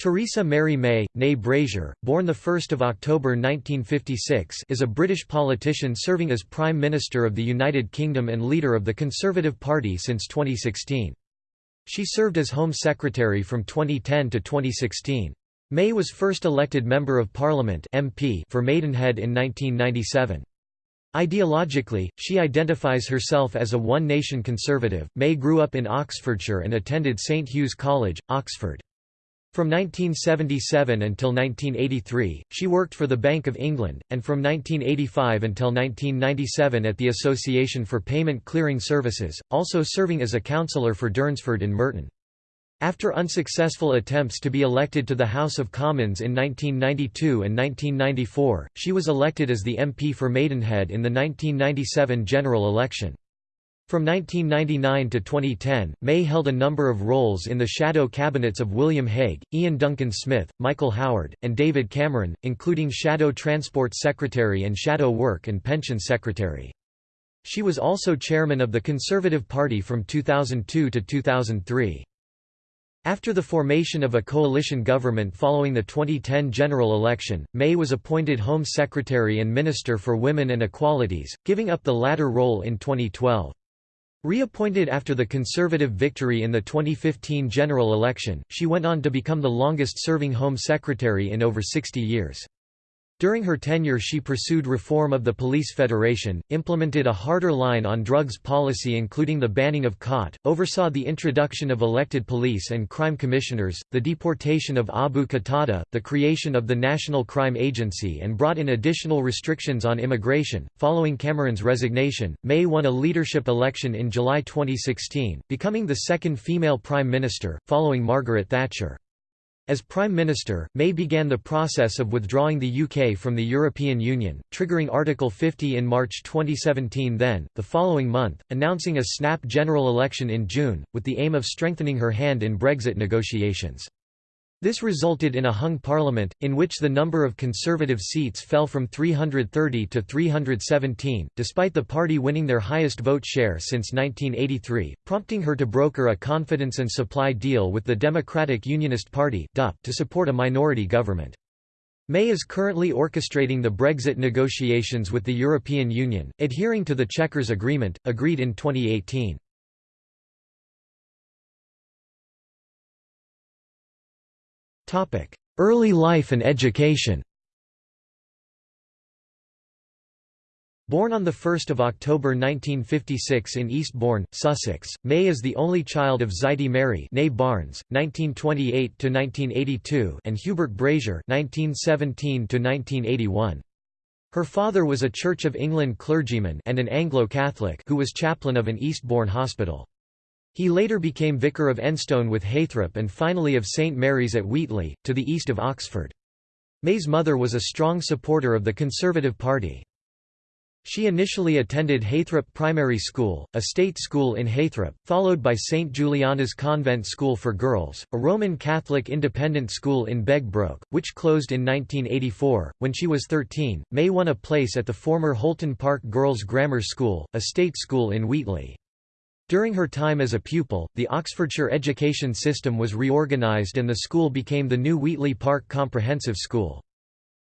Theresa Mary May, née Brazier, born 1 October 1956 is a British politician serving as Prime Minister of the United Kingdom and leader of the Conservative Party since 2016. She served as Home Secretary from 2010 to 2016. May was first elected Member of Parliament MP for Maidenhead in 1997. Ideologically, she identifies herself as a One Nation conservative. May grew up in Oxfordshire and attended St Hugh's College, Oxford. From 1977 until 1983, she worked for the Bank of England, and from 1985 until 1997 at the Association for Payment Clearing Services, also serving as a councillor for Durnsford in Merton. After unsuccessful attempts to be elected to the House of Commons in 1992 and 1994, she was elected as the MP for Maidenhead in the 1997 general election. From 1999 to 2010, May held a number of roles in the shadow cabinets of William Hague, Iain Duncan Smith, Michael Howard, and David Cameron, including Shadow Transport Secretary and Shadow Work and Pension Secretary. She was also chairman of the Conservative Party from 2002 to 2003. After the formation of a coalition government following the 2010 general election, May was appointed Home Secretary and Minister for Women and Equalities, giving up the latter role in 2012. Reappointed after the Conservative victory in the 2015 general election, she went on to become the longest-serving Home Secretary in over 60 years. During her tenure she pursued reform of the Police Federation, implemented a harder line on drugs policy including the banning of khat, oversaw the introduction of elected police and crime commissioners, the deportation of Abu Qatada, the creation of the National Crime Agency and brought in additional restrictions on immigration. Following Cameron's resignation, May won a leadership election in July 2016, becoming the second female prime minister, following Margaret Thatcher. As Prime Minister, May began the process of withdrawing the UK from the European Union, triggering Article 50 in March 2017 then, the following month, announcing a snap general election in June, with the aim of strengthening her hand in Brexit negotiations. This resulted in a hung parliament, in which the number of Conservative seats fell from 330 to 317, despite the party winning their highest vote share since 1983, prompting her to broker a confidence and supply deal with the Democratic Unionist Party to support a minority government. May is currently orchestrating the Brexit negotiations with the European Union, adhering to the Chequers Agreement, agreed in 2018. Early life and education Born on 1 October 1956 in Eastbourne, Sussex, May is the only child of Zaidie Mary Barnes, 1928–1982 and Hubert Brazier 1917–1981. Her father was a Church of England clergyman and an Anglo-Catholic who was chaplain of an Eastbourne hospital. He later became vicar of Enstone with Heythrop and finally of St Mary's at Wheatley, to the east of Oxford. May's mother was a strong supporter of the Conservative Party. She initially attended Heythrop Primary School, a state school in Heythrop, followed by St Juliana's Convent School for Girls, a Roman Catholic independent school in Begbroke, which closed in 1984. When she was 13, May won a place at the former Holton Park Girls' Grammar School, a state school in Wheatley. During her time as a pupil, the Oxfordshire education system was reorganised and the school became the new Wheatley Park Comprehensive School.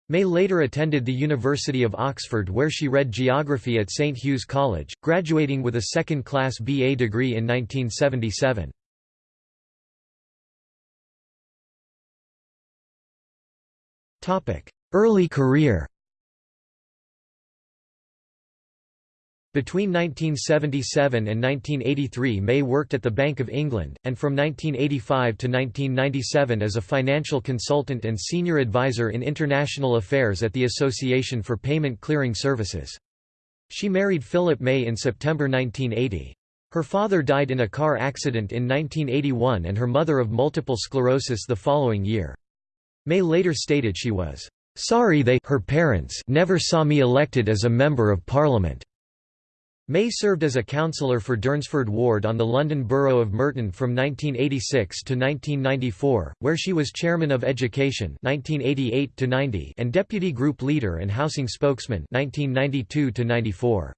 May later attended the University of Oxford where she read geography at St Hugh's College, graduating with a second-class BA degree in 1977. Early career Between 1977 and 1983 May worked at the Bank of England, and from 1985 to 1997 as a financial consultant and senior advisor in international affairs at the Association for Payment Clearing Services. She married Philip May in September 1980. Her father died in a car accident in 1981 and her mother of multiple sclerosis the following year. May later stated she was, "...sorry they her parents never saw me elected as a Member of Parliament." May served as a councillor for Durnsford Ward on the London Borough of Merton from 1986 to 1994, where she was Chairman of Education 1988 and Deputy Group Leader and Housing Spokesman 1992 94.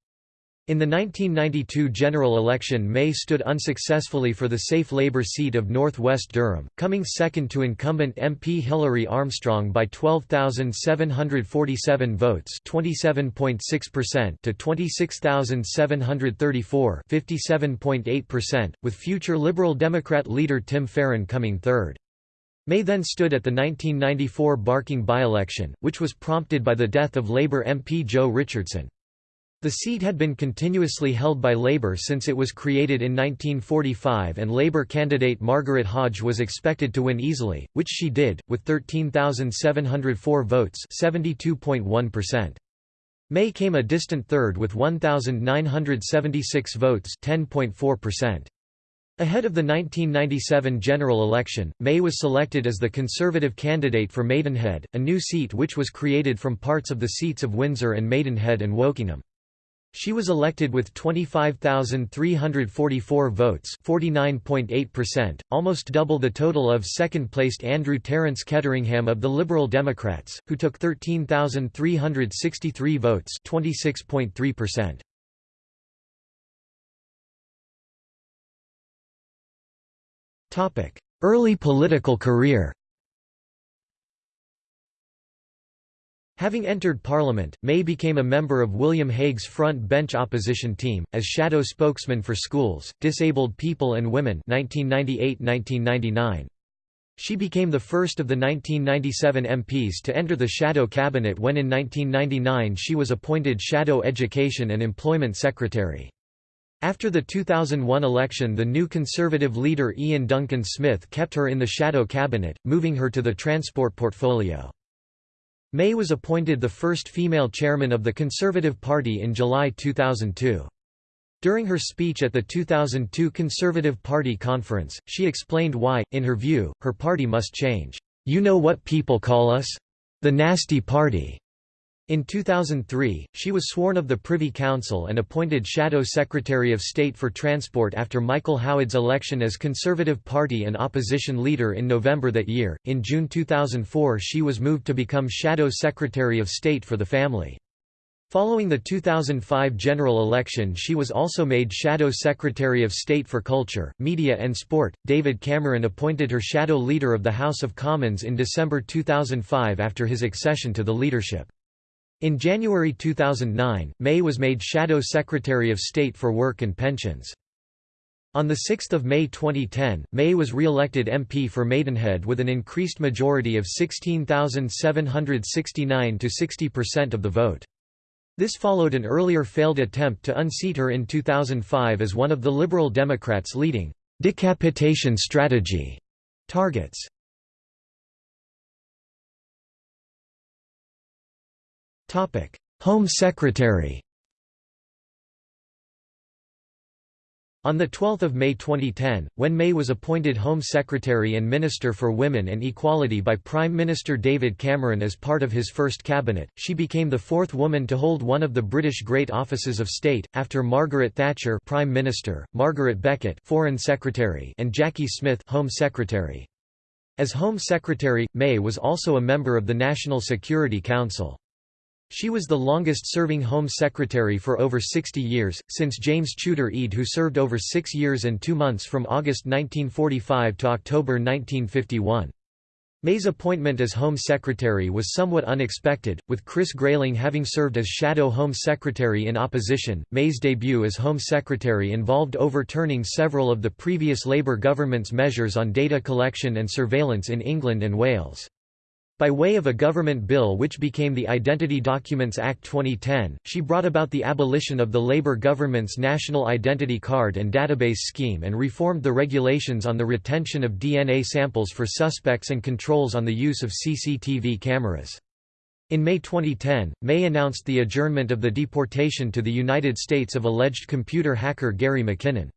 In the 1992 general election May stood unsuccessfully for the safe Labour seat of North West Durham, coming second to incumbent MP Hilary Armstrong by 12,747 votes to 26,734 with future Liberal Democrat leader Tim Farron coming third. May then stood at the 1994 Barking by-election, which was prompted by the death of Labour MP Joe Richardson. The seat had been continuously held by Labour since it was created in 1945 and Labour candidate Margaret Hodge was expected to win easily, which she did, with 13,704 votes 72.1%. May came a distant third with 1,976 votes 10.4%. Ahead of the 1997 general election, May was selected as the Conservative candidate for Maidenhead, a new seat which was created from parts of the seats of Windsor and Maidenhead and Wokingham. She was elected with 25,344 votes 49.8%, almost double the total of second-placed Andrew Terence Ketteringham of the Liberal Democrats, who took 13,363 votes 26.3%. Early political career Having entered Parliament, May became a member of William Hague's front bench opposition team, as shadow spokesman for schools, disabled people and women 1998–1999. She became the first of the 1997 MPs to enter the shadow cabinet when in 1999 she was appointed Shadow Education and Employment Secretary. After the 2001 election the new Conservative leader Iain Duncan Smith kept her in the shadow cabinet, moving her to the transport portfolio. May was appointed the first female chairman of the Conservative Party in July 2002. During her speech at the 2002 Conservative Party conference, she explained why, in her view, her party must change. You know what people call us? The Nasty Party. In 2003, she was sworn of the Privy Council and appointed Shadow Secretary of State for Transport after Michael Howard's election as Conservative Party and opposition leader in November that year. In June 2004, she was moved to become Shadow Secretary of State for the Family. Following the 2005 general election, she was also made Shadow Secretary of State for Culture, Media and Sport. David Cameron appointed her Shadow Leader of the House of Commons in December 2005 after his accession to the leadership. In January 2009, May was made Shadow Secretary of State for Work and Pensions. On 6 May 2010, May was re-elected MP for Maidenhead with an increased majority of 16,769 to 60% of the vote. This followed an earlier failed attempt to unseat her in 2005 as one of the Liberal Democrats' leading decapitation strategy targets. Home Secretary On 12 May 2010, when May was appointed Home Secretary and Minister for Women and Equality by Prime Minister David Cameron as part of his first cabinet, she became the fourth woman to hold one of the British great offices of state, after Margaret Thatcher Prime Minister, Margaret Beckett Foreign Secretary and Jacqui Smith Home Secretary. As Home Secretary, May was also a member of the National Security Council. She was the longest-serving Home Secretary for over 60 years, since James Chuter Ede who served over six years and two months from August 1945 to October 1951. May's appointment as Home Secretary was somewhat unexpected, with Chris Grayling having served as Shadow Home Secretary in opposition. May's debut as Home Secretary involved overturning several of the previous Labour government's measures on data collection and surveillance in England and Wales. By way of a government bill which became the Identity Documents Act 2010, she brought about the abolition of the Labour government's National Identity Card and Database Scheme and reformed the regulations on the retention of DNA samples for suspects and controls on the use of CCTV cameras. In May 2010, May announced the adjournment of the deportation to the United States of alleged computer hacker Gary McKinnon.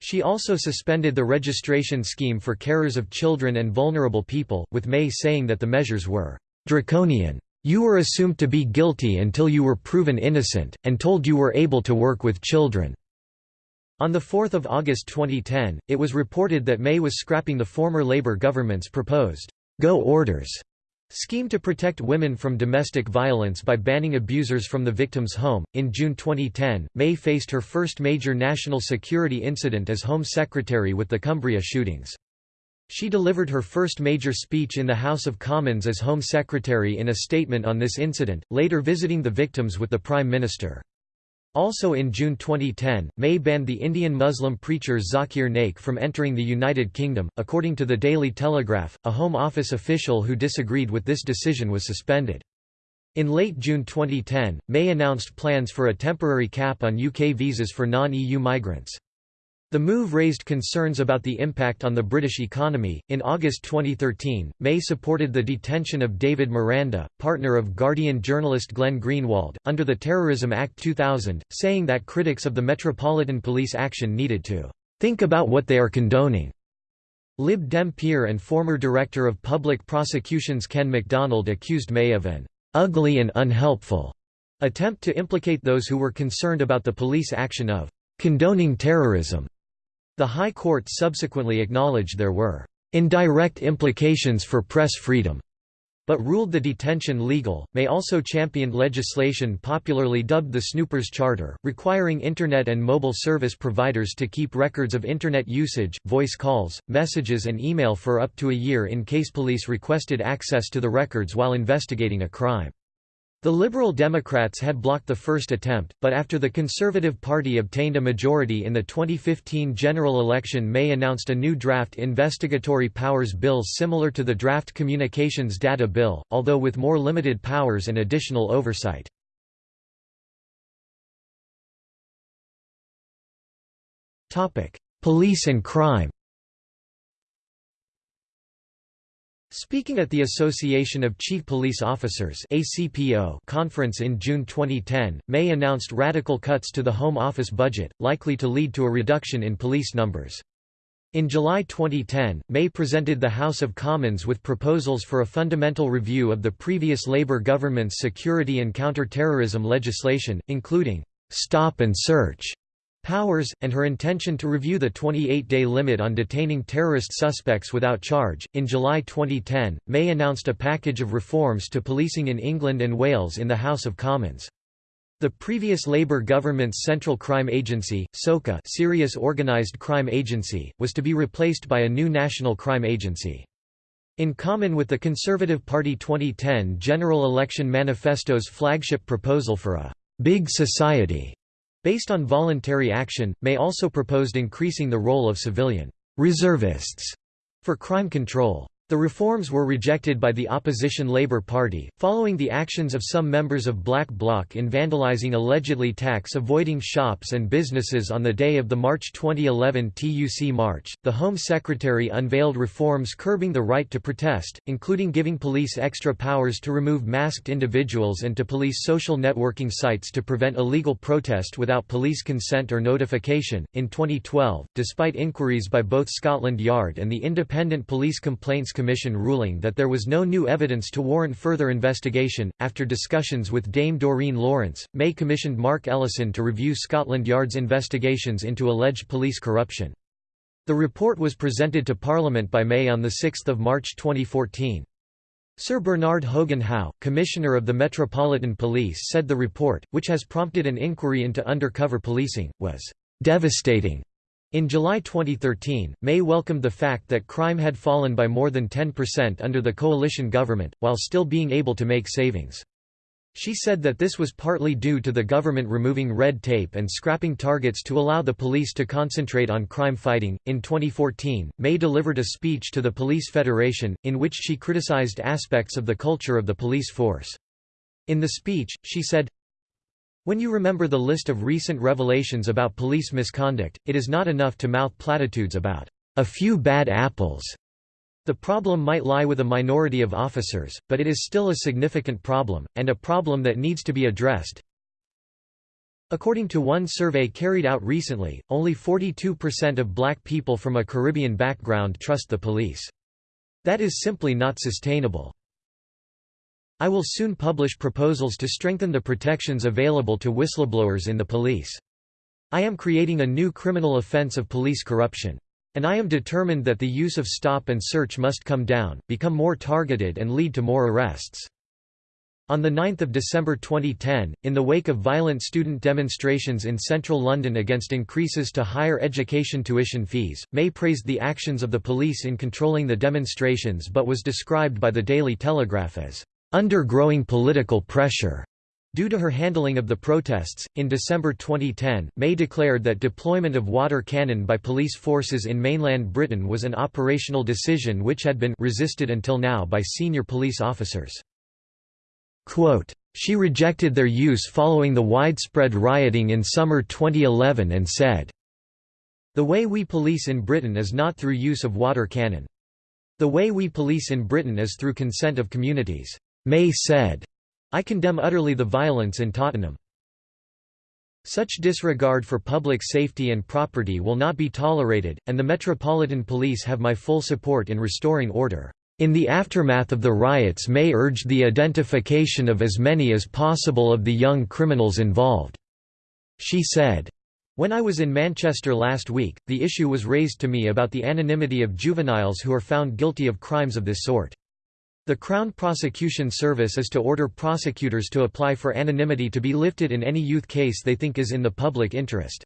She also suspended the registration scheme for carers of children and vulnerable people, with May saying that the measures were draconian. You were assumed to be guilty until you were proven innocent, and told you were able to work with children. On 4 August 2010, it was reported that May was scrapping the former Labour government's proposed «go orders» Scheme to protect women from domestic violence by banning abusers from the victim's home. In June 2010, May faced her first major national security incident as Home Secretary with the Cumbria shootings. She delivered her first major speech in the House of Commons as Home Secretary in a statement on this incident, later visiting the victims with the Prime Minister. Also in June 2010, May banned the Indian Muslim preacher Zakir Naik from entering the United Kingdom. According to the Daily Telegraph, a Home Office official who disagreed with this decision was suspended. In late June 2010, May announced plans for a temporary cap on UK visas for non-EU migrants. The move raised concerns about the impact on the British economy. In August 2013, May supported the detention of David Miranda, partner of Guardian journalist Glenn Greenwald, under the Terrorism Act 2000, saying that critics of the Metropolitan Police action needed to think about what they are condoning. Lib Dem peer and former Director of Public Prosecutions Ken MacDonald accused May of an ugly and unhelpful attempt to implicate those who were concerned about the police action of condoning terrorism. The High Court subsequently acknowledged there were indirect implications for press freedom, but ruled the detention legal. May also championed legislation popularly dubbed the Snoopers Charter, requiring Internet and mobile service providers to keep records of Internet usage, voice calls, messages, and email for up to a year in case police requested access to the records while investigating a crime. The Liberal Democrats had blocked the first attempt, but after the Conservative Party obtained a majority in the 2015 general election May announced a new draft investigatory powers bill similar to the draft Communications Data Bill, although with more limited powers and additional oversight. Police and crime Speaking at the Association of Chief Police Officers ACPO conference in June 2010, May announced radical cuts to the Home Office budget, likely to lead to a reduction in police numbers. In July 2010, May presented the House of Commons with proposals for a fundamental review of the previous Labour government's security and counter-terrorism legislation, including «stop and search» powers, and her intention to review the 28-day limit on detaining terrorist suspects without charge. In July 2010, May announced a package of reforms to policing in England and Wales in the House of Commons. The previous Labour government's Central Crime Agency, SOCA Serious Organised Crime Agency, was to be replaced by a new National Crime Agency. In common with the Conservative Party 2010 general election manifesto's flagship proposal for a «big society» Based on voluntary action, May also proposed increasing the role of civilian reservists for crime control. The reforms were rejected by the opposition Labour Party, following the actions of some members of Black Bloc in vandalising allegedly tax-avoiding shops and businesses on the day of the March 2011 TUC march. The Home Secretary unveiled reforms curbing the right to protest, including giving police extra powers to remove masked individuals and to police social networking sites to prevent illegal protest without police consent or notification. In 2012, despite inquiries by both Scotland Yard and the Independent Police Complaints Commission ruling that there was no new evidence to warrant further investigation. After discussions with Dame Doreen Lawrence, May commissioned Mark Ellison to review Scotland Yard's investigations into alleged police corruption. The report was presented to Parliament by May on 6 March 2014. Sir Bernard Hogan Howe, Commissioner of the Metropolitan Police said the report, which has prompted an inquiry into undercover policing, was "...devastating." In July 2013, May welcomed the fact that crime had fallen by more than 10% under the coalition government, while still being able to make savings. She said that this was partly due to the government removing red tape and scrapping targets to allow the police to concentrate on crime fighting. In 2014, May delivered a speech to the Police Federation, in which she criticized aspects of the culture of the police force. In the speech, she said, when you remember the list of recent revelations about police misconduct, it is not enough to mouth platitudes about a few bad apples. The problem might lie with a minority of officers, but it is still a significant problem, and a problem that needs to be addressed. According to one survey carried out recently, only 42% of black people from a Caribbean background trust the police. That is simply not sustainable. I will soon publish proposals to strengthen the protections available to whistleblowers in the police. I am creating a new criminal offence of police corruption. And I am determined that the use of stop and search must come down, become more targeted and lead to more arrests. On 9 December 2010, in the wake of violent student demonstrations in central London against increases to higher education tuition fees, May praised the actions of the police in controlling the demonstrations but was described by the Daily Telegraph as, "...under growing political pressure." Due to her handling of the protests, in December 2010, May declared that deployment of water cannon by police forces in mainland Britain was an operational decision which had been resisted until now by senior police officers. Quote, she rejected their use following the widespread rioting in summer 2011 and said, The way we police in Britain is not through use of water cannon. The way we police in Britain is through consent of communities. May said, I condemn utterly the violence in Tottenham. Such disregard for public safety and property will not be tolerated, and the Metropolitan Police have my full support in restoring order. In the aftermath of the riots May urged the identification of as many as possible of the young criminals involved. She said, when I was in Manchester last week, the issue was raised to me about the anonymity of juveniles who are found guilty of crimes of this sort. The Crown Prosecution Service is to order prosecutors to apply for anonymity to be lifted in any youth case they think is in the public interest.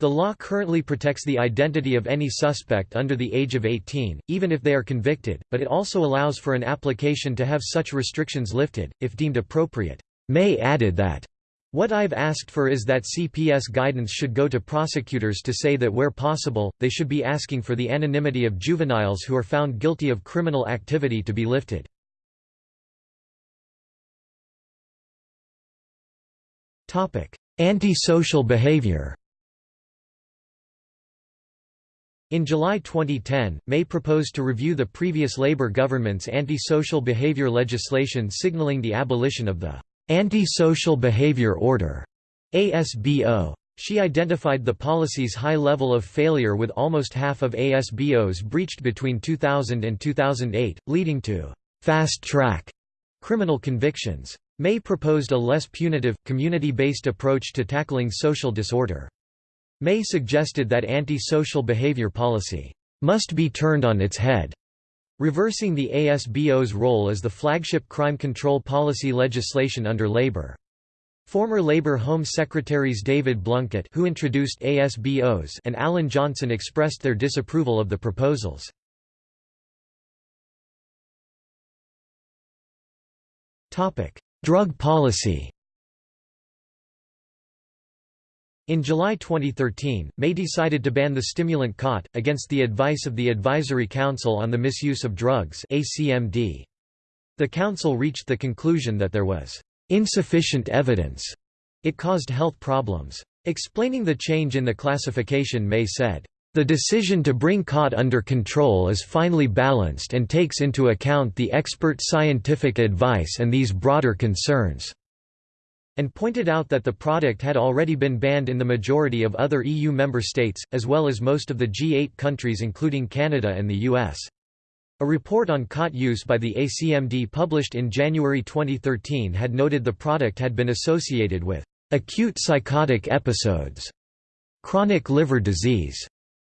The law currently protects the identity of any suspect under the age of 18, even if they are convicted, but it also allows for an application to have such restrictions lifted, if deemed appropriate. May added that what I've asked for is that CPS guidance should go to prosecutors to say that where possible, they should be asking for the anonymity of juveniles who are found guilty of criminal activity to be lifted. Anti-social behavior In July 2010, May proposed to review the previous Labour government's anti-social behaviour legislation signalling the abolition of the Anti-Social Behavior Order ASBO. She identified the policy's high level of failure with almost half of ASBOs breached between 2000 and 2008, leading to fast-track criminal convictions. May proposed a less punitive, community-based approach to tackling social disorder. May suggested that anti-social behavior policy must be turned on its head reversing the ASBO's role as the flagship crime control policy legislation under Labour. Former Labour Home Secretaries David Blunkett who introduced ASBOs and Alan Johnson expressed their disapproval of the proposals. Drug policy In July 2013, May decided to ban the stimulant khat, against the advice of the Advisory Council on the Misuse of Drugs The council reached the conclusion that there was insufficient evidence it caused health problems. Explaining the change in the classification May said, "...the decision to bring khat under control is finely balanced and takes into account the expert scientific advice and these broader concerns." And pointed out that the product had already been banned in the majority of other EU member states, as well as most of the G8 countries including Canada and the US. A report on khat use by the ACMD published in January 2013 had noted the product had been associated with acute psychotic episodes, chronic liver disease,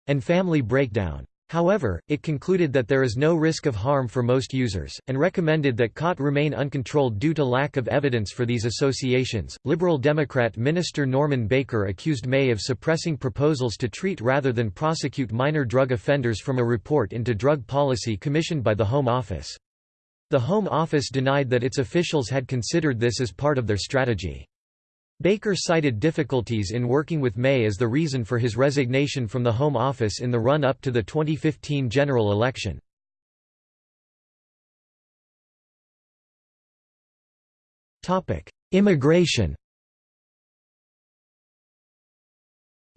and family breakdown. However, it concluded that there is no risk of harm for most users, and recommended that khat remain uncontrolled due to lack of evidence for these associations. Liberal Democrat Minister Norman Baker accused May of suppressing proposals to treat rather than prosecute minor drug offenders from a report into drug policy commissioned by the Home Office. The Home Office denied that its officials had considered this as part of their strategy. Baker cited difficulties in working with May as the reason for his resignation from the Home Office in the run-up to the 2015 general election. Immigration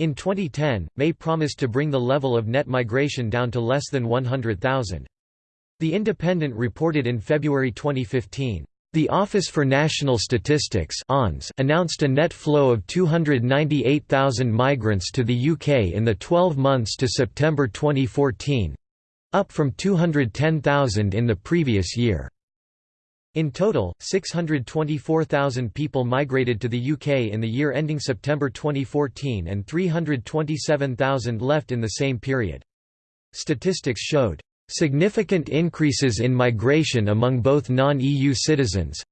In 2010, May promised to bring the level of net migration down to less than 100,000. The Independent reported in February 2015, the Office for National Statistics announced a net flow of 298,000 migrants to the UK in the 12 months to September 2014—up from 210,000 in the previous year. In total, 624,000 people migrated to the UK in the year ending September 2014 and 327,000 left in the same period. statistics showed significant increases in migration among both non-EU citizens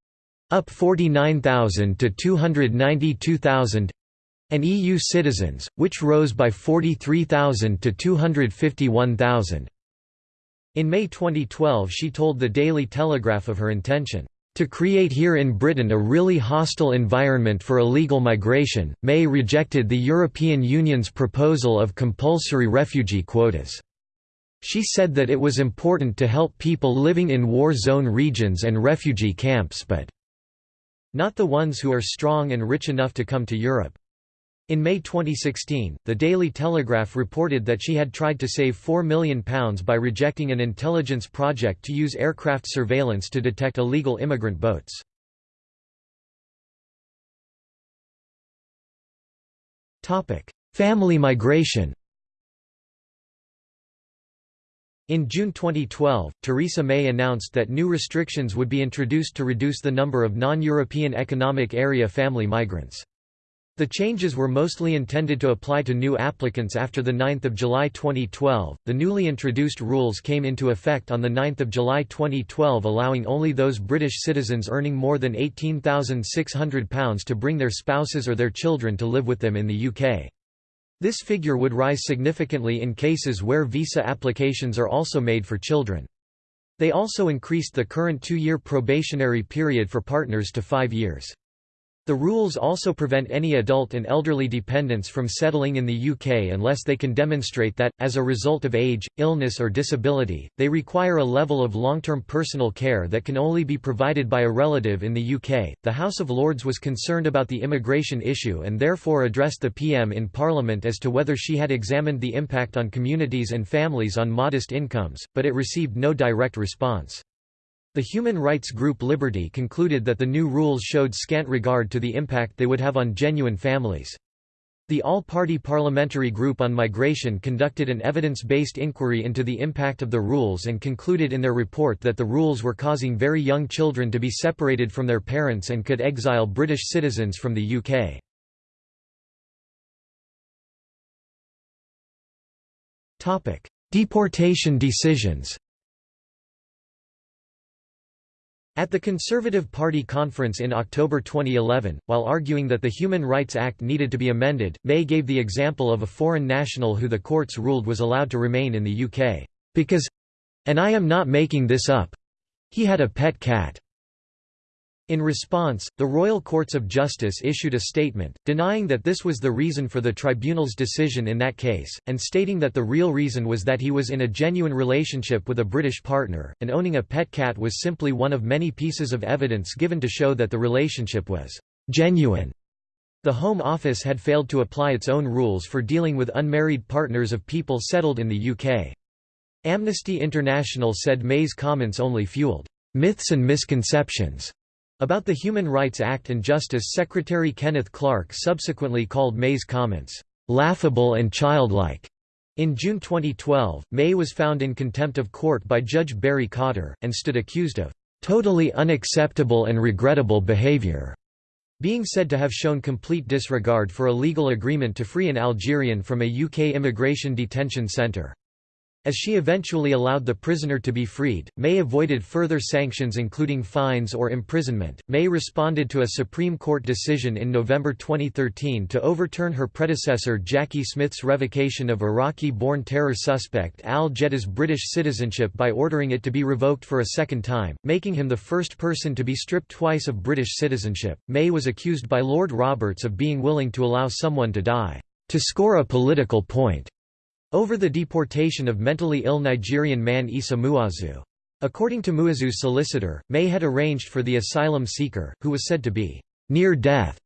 up 49,000 to 292,000 and EU citizens, which rose by 43,000 to 251,000. In May 2012 she told the Daily Telegraph of her intention to create here in Britain a really hostile environment for illegal migration. May rejected the European Union's proposal of compulsory refugee quotas. She said that it was important to help people living in war zone regions and refugee camps but not the ones who are strong and rich enough to come to Europe. In May 2016, the Daily Telegraph reported that she had tried to save £4 million by rejecting an intelligence project to use aircraft surveillance to detect illegal immigrant boats. Family migration In June 2012, Theresa May announced that new restrictions would be introduced to reduce the number of non-European Economic Area family migrants. The changes were mostly intended to apply to new applicants after 9 July 2012. The newly introduced rules came into effect on 9 July 2012 allowing only those British citizens earning more than £18,600 to bring their spouses or their children to live with them in the UK. This figure would rise significantly in cases where visa applications are also made for children. They also increased the current two-year probationary period for partners to five years. The rules also prevent any adult and elderly dependents from settling in the UK unless they can demonstrate that, as a result of age, illness or disability, they require a level of long-term personal care that can only be provided by a relative in the UK. The House of Lords was concerned about the immigration issue and therefore addressed the PM in Parliament as to whether she had examined the impact on communities and families on modest incomes, but it received no direct response. The human rights group Liberty concluded that the new rules showed scant regard to the impact they would have on genuine families. The All-Party Parliamentary Group on Migration conducted an evidence-based inquiry into the impact of the rules and concluded in their report that the rules were causing very young children to be separated from their parents and could exile British citizens from the UK. Deportation decisions At the Conservative Party conference in October 2011, while arguing that the Human Rights Act needed to be amended, May gave the example of a foreign national who the courts ruled was allowed to remain in the UK, because—and I am not making this up—he had a pet cat. In response, the Royal Courts of Justice issued a statement, denying that this was the reason for the tribunal's decision in that case, and stating that the real reason was that he was in a genuine relationship with a British partner, and owning a pet cat was simply one of many pieces of evidence given to show that the relationship was genuine. The Home Office had failed to apply its own rules for dealing with unmarried partners of people settled in the UK. Amnesty International said May's comments only fueled myths and misconceptions about the Human Rights Act and Justice Secretary Kenneth Clarke subsequently called May's comments, "...laughable and childlike." In June 2012, May was found in contempt of court by Judge Barry Cotter, and stood accused of "...totally unacceptable and regrettable behavior." being said to have shown complete disregard for a legal agreement to free an Algerian from a UK immigration detention centre. As she eventually allowed the prisoner to be freed, May avoided further sanctions including fines or imprisonment. May responded to a Supreme Court decision in November 2013 to overturn her predecessor Jacqui Smith's revocation of Iraqi-born terror suspect Al Jedda's British citizenship by ordering it to be revoked for a second time, making him the first person to be stripped twice of British citizenship. May was accused by Lord Roberts of being willing to allow someone to die to score a political point over the deportation of mentally ill Nigerian man Issa Muazu. According to Muazu's solicitor, May had arranged for the asylum seeker, who was said to be near death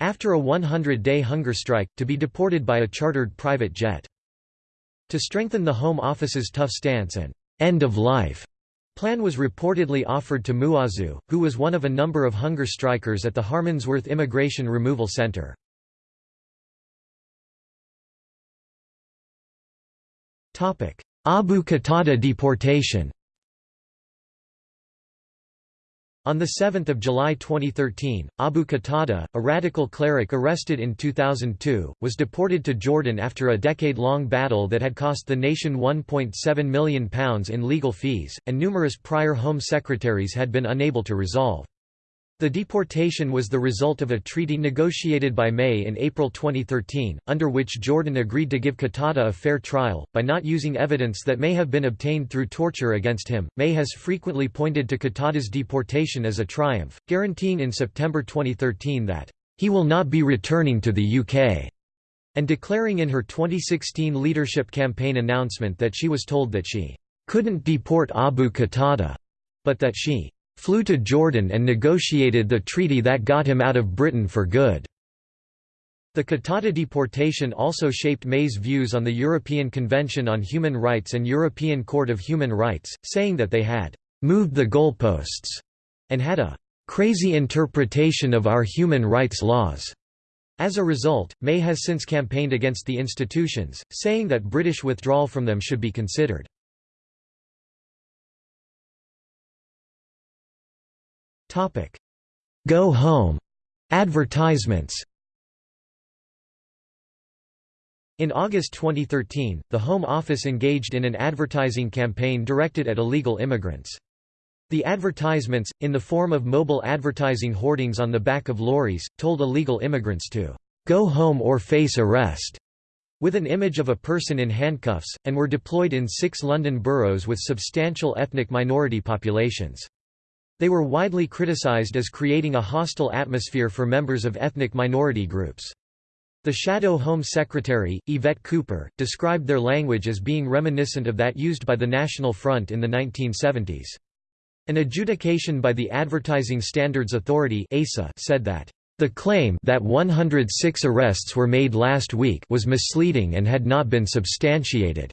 after a 100-day hunger strike, to be deported by a chartered private jet. To strengthen the Home Office's tough stance and end of life plan was reportedly offered to Muazu, who was one of a number of hunger strikers at the Harmondsworth Immigration Removal Centre. Abu Qatada deportation On 7 July 2013, Abu Qatada, a radical cleric arrested in 2002, was deported to Jordan after a decade-long battle that had cost the nation £1.7 million in legal fees, and numerous prior Home Secretaries had been unable to resolve. The deportation was the result of a treaty negotiated by May in April 2013, under which Jordan agreed to give Qatada a fair trial, by not using evidence that may have been obtained through torture against him. May has frequently pointed to Qatada's deportation as a triumph, guaranteeing in September 2013 that, he will not be returning to the UK, and declaring in her 2016 leadership campaign announcement that she was told that she couldn't deport Abu Qatada, but that she flew to Jordan and negotiated the treaty that got him out of Britain for good. The Qatada deportation also shaped May's views on the European Convention on Human Rights and European Court of Human Rights, saying that they had moved the goalposts and had a crazy interpretation of our human rights laws. As a result, May has since campaigned against the institutions, saying that British withdrawal from them should be considered. Go Home advertisements In August 2013, the Home Office engaged in an advertising campaign directed at illegal immigrants. The advertisements, in the form of mobile advertising hoardings on the back of lorries, told illegal immigrants to "'go home or face arrest' with an image of a person in handcuffs, and were deployed in six London boroughs with substantial ethnic minority populations. They were widely criticized as creating a hostile atmosphere for members of ethnic minority groups. The Shadow Home Secretary, Yvette Cooper, described their language as being reminiscent of that used by the National Front in the 1970s. An adjudication by the Advertising Standards Authority ASA said that the claim that 106 arrests were made last week was misleading and had not been substantiated,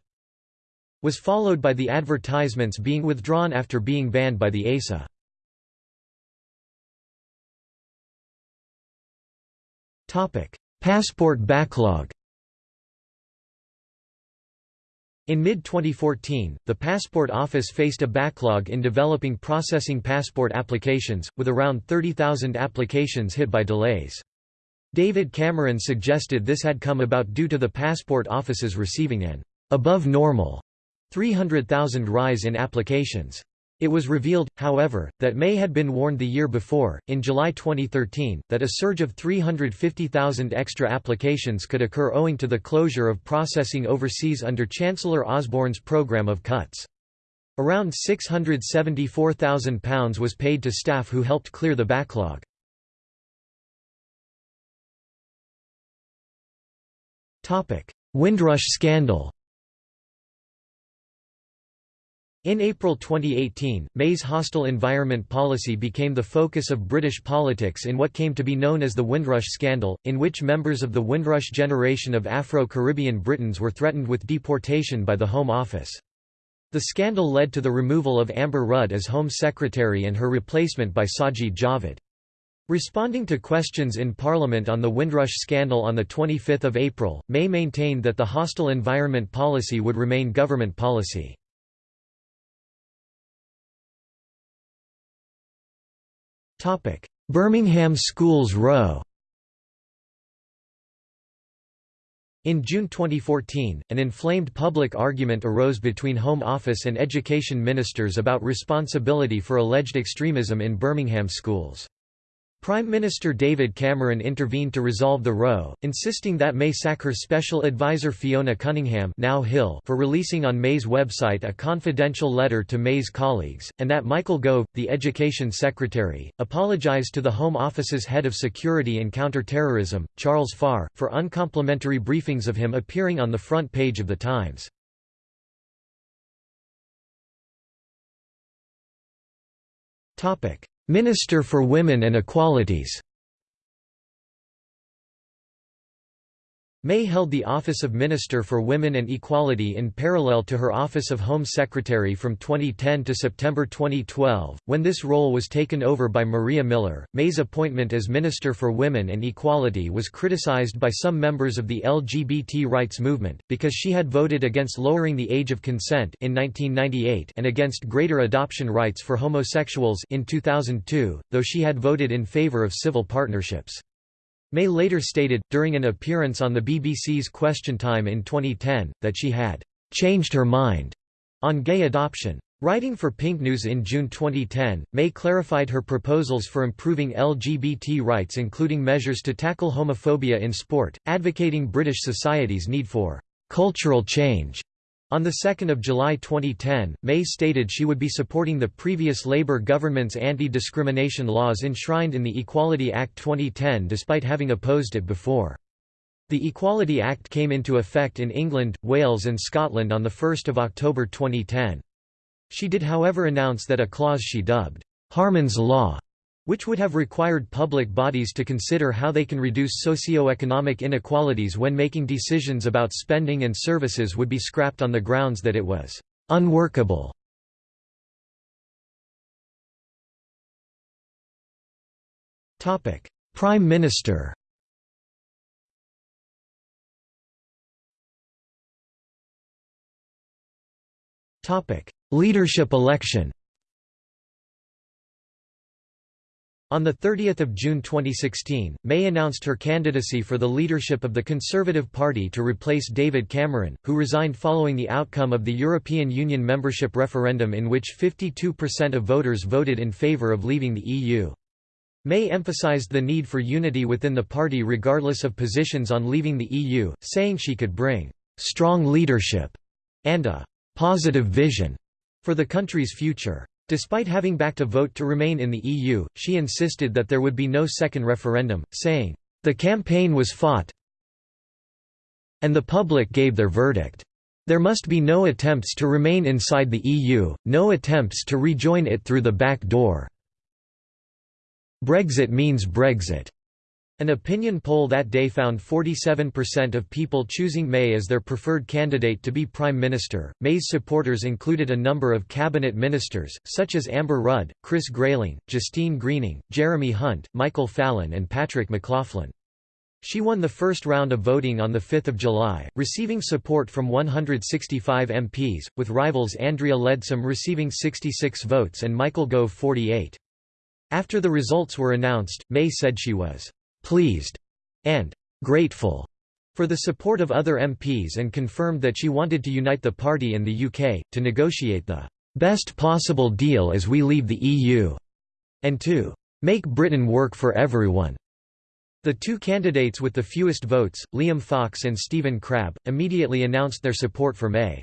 was followed by the advertisements being withdrawn after being banned by the ASA. Passport backlog In mid-2014, the Passport Office faced a backlog in developing processing passport applications, with around 30,000 applications hit by delays. David Cameron suggested this had come about due to the Passport Office's receiving an above normal 300,000 rise in applications. It was revealed, however, that May had been warned the year before, in July 2013, that a surge of 350,000 extra applications could occur owing to the closure of processing overseas under Chancellor Osborne's programme of cuts. Around £674,000 was paid to staff who helped clear the backlog. Windrush scandal In April 2018, May's hostile environment policy became the focus of British politics in what came to be known as the Windrush scandal, in which members of the Windrush generation of Afro-Caribbean Britons were threatened with deportation by the Home Office. The scandal led to the removal of Amber Rudd as Home Secretary and her replacement by Sajid Javid. Responding to questions in Parliament on the Windrush scandal on 25 April, May maintained that the hostile environment policy would remain government policy. Birmingham Schools Row In June 2014, an inflamed public argument arose between Home Office and Education ministers about responsibility for alleged extremism in Birmingham schools. Prime Minister David Cameron intervened to resolve the row, insisting that May sack her special advisor Fiona Cunningham now Hill for releasing on May's website a confidential letter to May's colleagues, and that Michael Gove, the Education Secretary, apologised to the Home Office's head of security and counter-terrorism, Charles Farr, for uncomplimentary briefings of him appearing on the front page of The Times. Topic Minister for Women and Equalities May held the office of Minister for Women and Equality in parallel to her office of Home Secretary from 2010 to September 2012, when this role was taken over by Maria Miller. May's appointment as Minister for Women and Equality was criticized by some members of the LGBT rights movement, because she had voted against lowering the age of consent in 1998 and against greater adoption rights for homosexuals in 2002, though she had voted in favor of civil partnerships. May later stated, during an appearance on the BBC's Question Time in 2010, that she had «changed her mind» on gay adoption. Writing for Pink News in June 2010, May clarified her proposals for improving LGBT rights including measures to tackle homophobia in sport, advocating British society's need for «cultural change» On 2 July 2010, May stated she would be supporting the previous Labour government's anti-discrimination laws enshrined in the Equality Act 2010 despite having opposed it before. The Equality Act came into effect in England, Wales and Scotland on 1 October 2010. She did however announce that a clause she dubbed, Harman's Law, which would have required public bodies to consider how they can reduce socio-economic inequalities when making decisions about spending and services would be scrapped on the grounds that it was unworkable. Prime Minister Leadership election On 30 June 2016, May announced her candidacy for the leadership of the Conservative Party to replace David Cameron, who resigned following the outcome of the European Union membership referendum in which 52% of voters voted in favour of leaving the EU. May emphasised the need for unity within the party regardless of positions on leaving the EU, saying she could bring «strong leadership» and a «positive vision» for the country's future. Despite having backed a vote to remain in the EU, she insisted that there would be no second referendum, saying, "...the campaign was fought and the public gave their verdict. There must be no attempts to remain inside the EU, no attempts to rejoin it through the back door. Brexit means Brexit. An opinion poll that day found 47% of people choosing May as their preferred candidate to be Prime Minister. May's supporters included a number of cabinet ministers, such as Amber Rudd, Chris Grayling, Justine Greening, Jeremy Hunt, Michael Fallon, and Patrick McLoughlin. She won the first round of voting on 5 July, receiving support from 165 MPs, with rivals Andrea Leadsom receiving 66 votes and Michael Gove 48. After the results were announced, May said she was pleased and grateful for the support of other MPs and confirmed that she wanted to unite the party and the UK, to negotiate the best possible deal as we leave the EU, and to make Britain work for everyone. The two candidates with the fewest votes, Liam Fox and Stephen Crabb, immediately announced their support for May.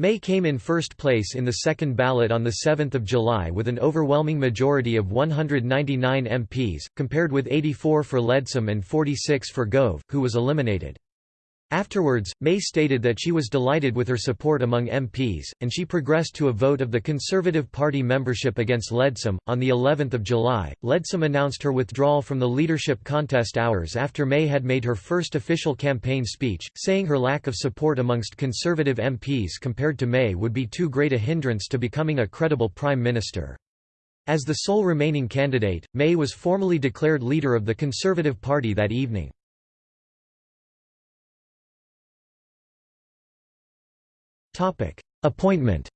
May came in first place in the second ballot on 7 July with an overwhelming majority of 199 MPs, compared with 84 for Leadsom and 46 for Gove, who was eliminated. Afterwards, May stated that she was delighted with her support among MPs, and she progressed to a vote of the Conservative Party membership against Leadsom. On the 11th of July, Leadsom announced her withdrawal from the leadership contest hours after May had made her first official campaign speech, saying her lack of support amongst Conservative MPs compared to May would be too great a hindrance to becoming a credible Prime Minister. As the sole remaining candidate, May was formally declared leader of the Conservative Party that evening. Appointment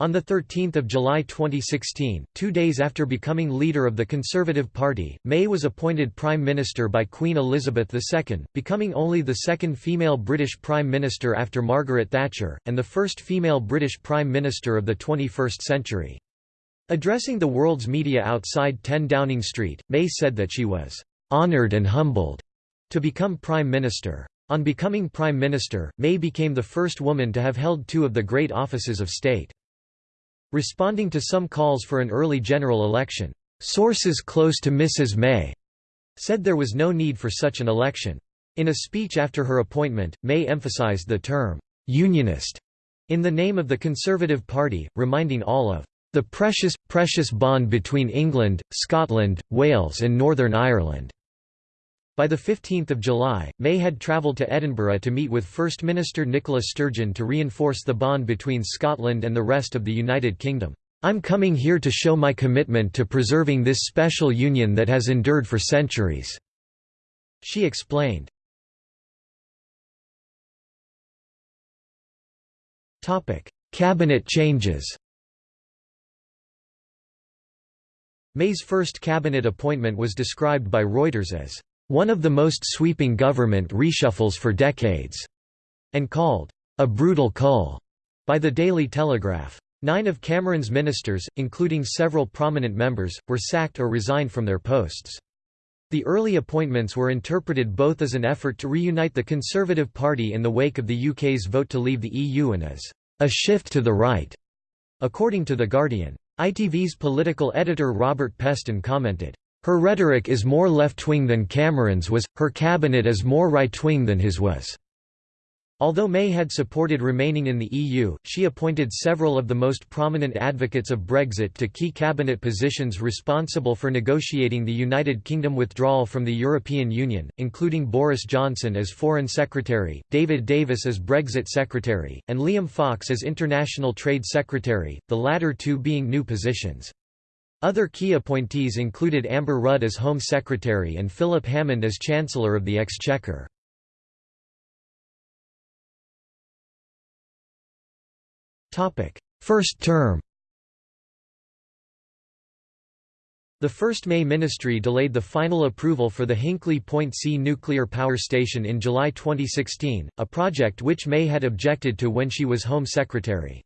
On 13 July 2016, two days after becoming leader of the Conservative Party, May was appointed Prime Minister by Queen Elizabeth II, becoming only the second female British Prime Minister after Margaret Thatcher, and the first female British Prime Minister of the 21st century. Addressing the world's media outside 10 Downing Street, May said that she was "...honoured and humbled," to become Prime Minister. On becoming Prime Minister, May became the first woman to have held two of the great offices of state. Responding to some calls for an early general election, sources close to Mrs. May said there was no need for such an election. In a speech after her appointment, May emphasised the term, unionist, in the name of the Conservative Party, reminding all of the precious, precious bond between England, Scotland, Wales and Northern Ireland. By 15 July, May had travelled to Edinburgh to meet with First Minister Nicola Sturgeon to reinforce the bond between Scotland and the rest of the United Kingdom. I'm coming here to show my commitment to preserving this special union that has endured for centuries." She explained. Cabinet changes May's first cabinet appointment was described by Reuters as, "...one of the most sweeping government reshuffles for decades", and called, "...a brutal cull", by the Daily Telegraph. Nine of Cameron's ministers, including several prominent members, were sacked or resigned from their posts. The early appointments were interpreted both as an effort to reunite the Conservative Party in the wake of the UK's vote to leave the EU and as a shift to the right, according to The Guardian. ITV's political editor Robert Peston commented, Her rhetoric is more left-wing than Cameron's was, her cabinet is more right-wing than his was. Although May had supported remaining in the EU, she appointed several of the most prominent advocates of Brexit to key cabinet positions responsible for negotiating the United Kingdom withdrawal from the European Union, including Boris Johnson as Foreign Secretary, David Davis as Brexit Secretary, and Liam Fox as International Trade Secretary, the latter two being new positions. Other key appointees included Amber Rudd as Home Secretary and Philip Hammond as Chancellor of the Exchequer. First term The first May ministry delayed the final approval for the Hinkley Point C nuclear power station in July 2016, a project which May had objected to when she was Home Secretary.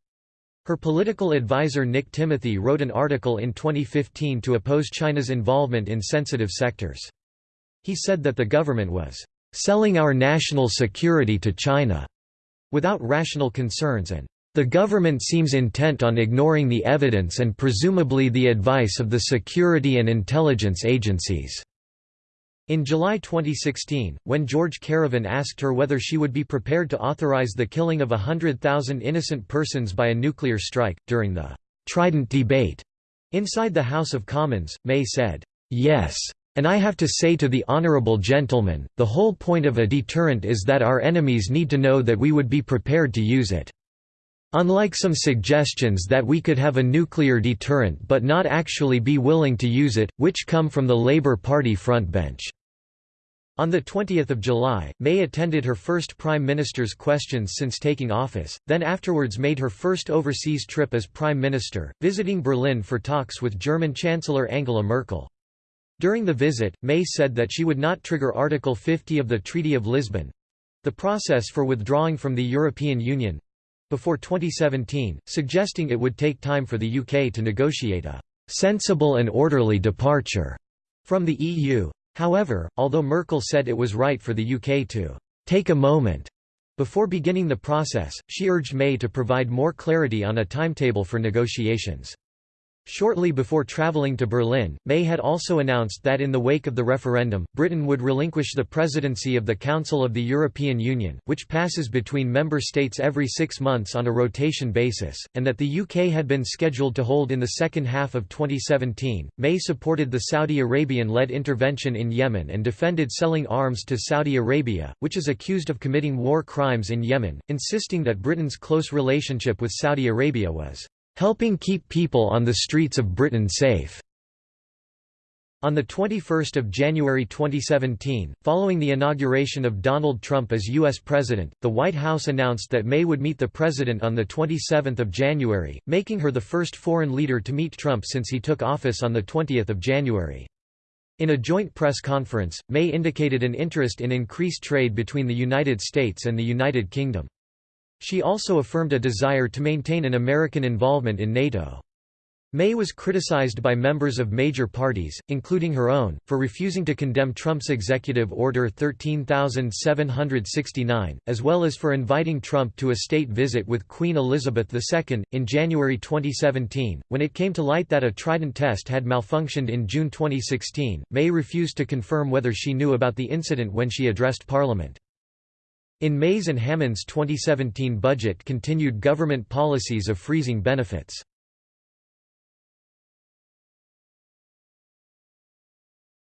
Her political advisor Nick Timothy wrote an article in 2015 to oppose China's involvement in sensitive sectors. He said that the government was selling our national security to China without rational concerns and the government seems intent on ignoring the evidence and presumably the advice of the security and intelligence agencies." In July 2016, when George Kerevan asked her whether she would be prepared to authorize the killing of 100,000 innocent persons by a nuclear strike, during the «Trident debate» inside the House of Commons, May said, «Yes. And I have to say to the honourable gentleman, the whole point of a deterrent is that our enemies need to know that we would be prepared to use it. Unlike some suggestions that we could have a nuclear deterrent but not actually be willing to use it, which come from the Labour Party frontbench. On 20 July, May attended her first Prime Minister's questions since taking office, then afterwards made her first overseas trip as Prime Minister, visiting Berlin for talks with German Chancellor Angela Merkel. During the visit, May said that she would not trigger Article 50 of the Treaty of Lisbon—the process for withdrawing from the European Union, before 2017, suggesting it would take time for the UK to negotiate a «sensible and orderly departure» from the EU. However, although Merkel said it was right for the UK to «take a moment» before beginning the process, she urged May to provide more clarity on a timetable for negotiations. Shortly before travelling to Berlin, May had also announced that in the wake of the referendum, Britain would relinquish the presidency of the Council of the European Union, which passes between member states every six months on a rotation basis, and that the UK had been scheduled to hold in the second half of 2017. May supported the Saudi Arabian led intervention in Yemen and defended selling arms to Saudi Arabia, which is accused of committing war crimes in Yemen, insisting that Britain's close relationship with Saudi Arabia was helping keep people on the streets of Britain safe. On 21 January 2017, following the inauguration of Donald Trump as U.S. President, the White House announced that May would meet the President on 27 January, making her the first foreign leader to meet Trump since he took office on 20 January. In a joint press conference, May indicated an interest in increased trade between the United States and the United Kingdom. She also affirmed a desire to maintain an American involvement in NATO. May was criticized by members of major parties, including her own, for refusing to condemn Trump's Executive Order 13769, as well as for inviting Trump to a state visit with Queen Elizabeth II. In January 2017, when it came to light that a Trident test had malfunctioned in June 2016, May refused to confirm whether she knew about the incident when she addressed Parliament. In May's and Hammond's 2017 budget continued government policies of freezing benefits.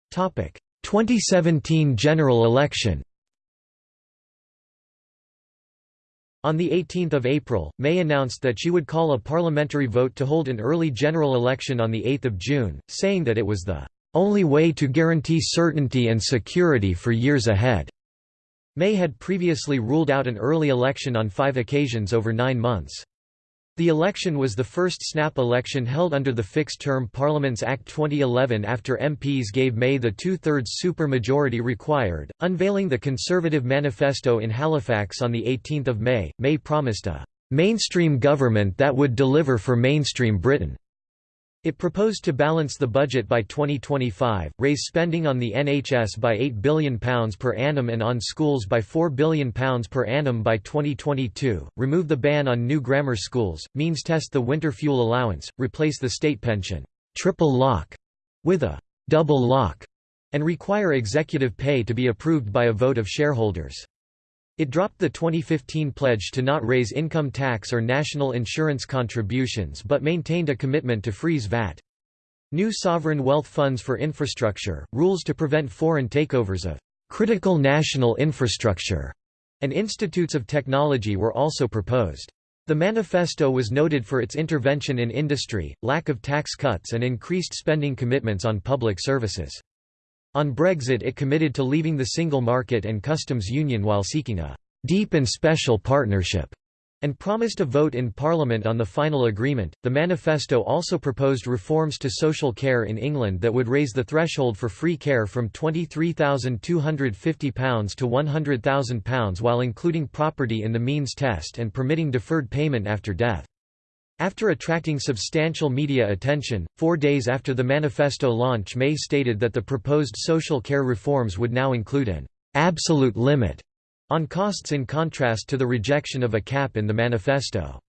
Topic: 2017 general election On 18 April, May announced that she would call a parliamentary vote to hold an early general election on 8 June, saying that it was the "...only way to guarantee certainty and security for years ahead." May had previously ruled out an early election on five occasions over nine months. The election was the first snap election held under the Fixed-Term Parliaments Act 2011 after MPs gave May the two-thirds supermajority required. Unveiling the Conservative Manifesto in Halifax on 18 May, May promised a «mainstream government that would deliver for mainstream Britain». It proposed to balance the budget by 2025, raise spending on the NHS by £8 billion per annum and on schools by £4 billion per annum by 2022, remove the ban on new grammar schools, means test the winter fuel allowance, replace the state pension triple lock with a double lock, and require executive pay to be approved by a vote of shareholders. It dropped the 2015 pledge to not raise income tax or national insurance contributions but maintained a commitment to freeze VAT. New sovereign wealth funds for infrastructure, rules to prevent foreign takeovers of critical national infrastructure, and institutes of technology were also proposed. The manifesto was noted for its intervention in industry, lack of tax cuts and increased spending commitments on public services. On Brexit it committed to leaving the single market and customs union while seeking a «deep and special partnership» and promised a vote in Parliament on the final agreement. The manifesto also proposed reforms to social care in England that would raise the threshold for free care from £23,250 to £100,000 while including property in the means test and permitting deferred payment after death. After attracting substantial media attention, four days after the manifesto launch May stated that the proposed social care reforms would now include an «absolute limit» on costs in contrast to the rejection of a cap in the manifesto.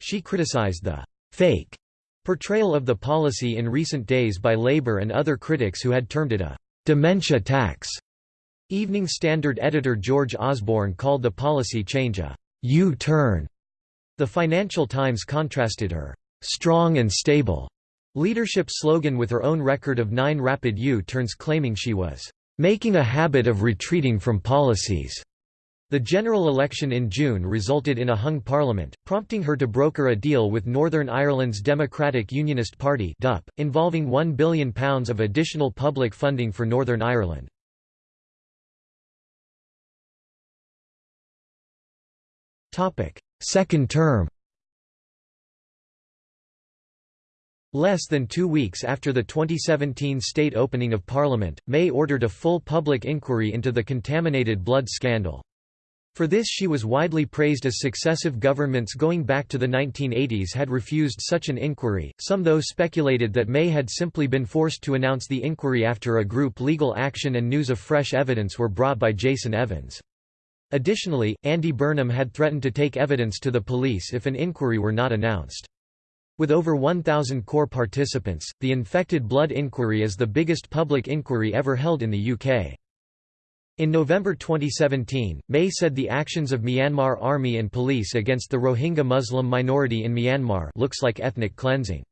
She criticized the «fake» portrayal of the policy in recent days by Labour and other critics who had termed it a «dementia tax». Evening Standard editor George Osborne called the policy change a «U-turn» The Financial Times contrasted her strong and stable leadership slogan with her own record of nine rapid U-turns claiming she was making a habit of retreating from policies. The general election in June resulted in a hung parliament, prompting her to broker a deal with Northern Ireland's Democratic Unionist Party DUP, involving £1 billion of additional public funding for Northern Ireland. Second term Less than two weeks after the 2017 state opening of Parliament, May ordered a full public inquiry into the contaminated blood scandal. For this she was widely praised as successive governments going back to the 1980s had refused such an inquiry, some though speculated that May had simply been forced to announce the inquiry after a group legal action and news of fresh evidence were brought by Jason Evans. Additionally, Andy Burnham had threatened to take evidence to the police if an inquiry were not announced. With over 1,000 core participants, the Infected Blood Inquiry is the biggest public inquiry ever held in the UK. In November 2017, May said the actions of Myanmar army and police against the Rohingya Muslim minority in Myanmar looks like ethnic cleansing.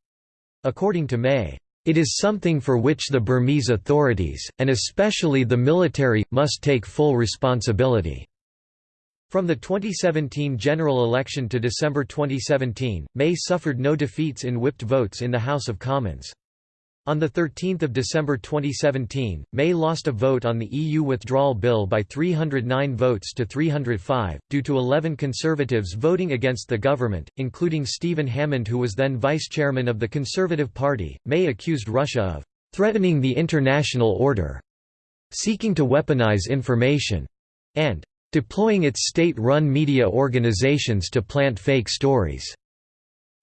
According to May, it is something for which the Burmese authorities, and especially the military, must take full responsibility. From the 2017 general election to December 2017, May suffered no defeats in whipped votes in the House of Commons. On 13 December 2017, May lost a vote on the EU withdrawal bill by 309 votes to 305, due to 11 Conservatives voting against the government, including Stephen Hammond who was then vice-chairman of the Conservative Party. May accused Russia of «threatening the international order», seeking to weaponize information, and deploying its state-run media organizations to plant fake stories.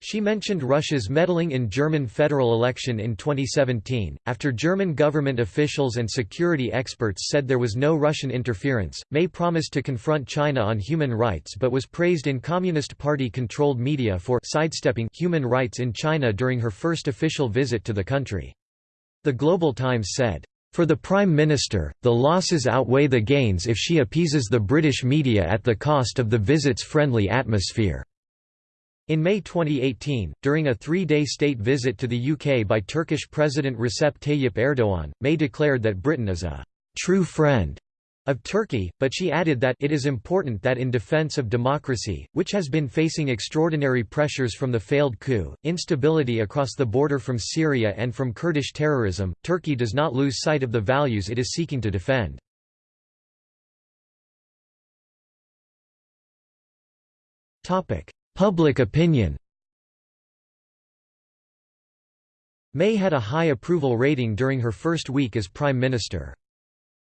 She mentioned Russia's meddling in German federal election in 2017. After German government officials and security experts said there was no Russian interference, May promised to confront China on human rights but was praised in Communist Party controlled media for sidestepping human rights in China during her first official visit to the country. The Global Times said, for the Prime Minister, the losses outweigh the gains if she appeases the British media at the cost of the visit's friendly atmosphere. In May 2018, during a three-day state visit to the UK by Turkish President Recep Tayyip Erdoğan, May declared that Britain is a true friend of Turkey, but she added that it is important that in defense of democracy, which has been facing extraordinary pressures from the failed coup, instability across the border from Syria and from Kurdish terrorism, Turkey does not lose sight of the values it is seeking to defend. Public opinion May had a high approval rating during her first week as Prime Minister.